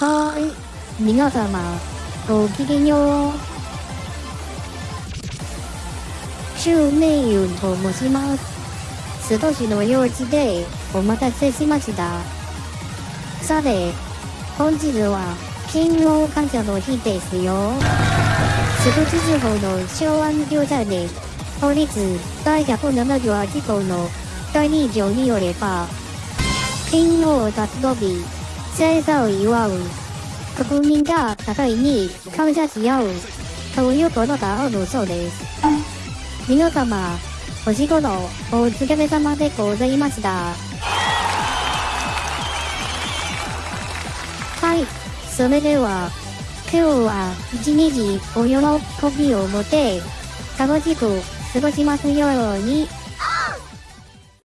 はーい。皆様、ごきげんよう。周明雲と申します。須藤市の幼稚でお待たせしました。さて、本日は勤労感謝の日ですよ。須藤地方の昭安業者で法律第178項の第2条によれば、勤労活動日、生産を祝う、国民が互いに感謝し合う、ということがあるそうです。皆様、お仕事、お疲れ様でございました。はい、それでは、今日は一日お喜びを持って、楽しく過ごしますように。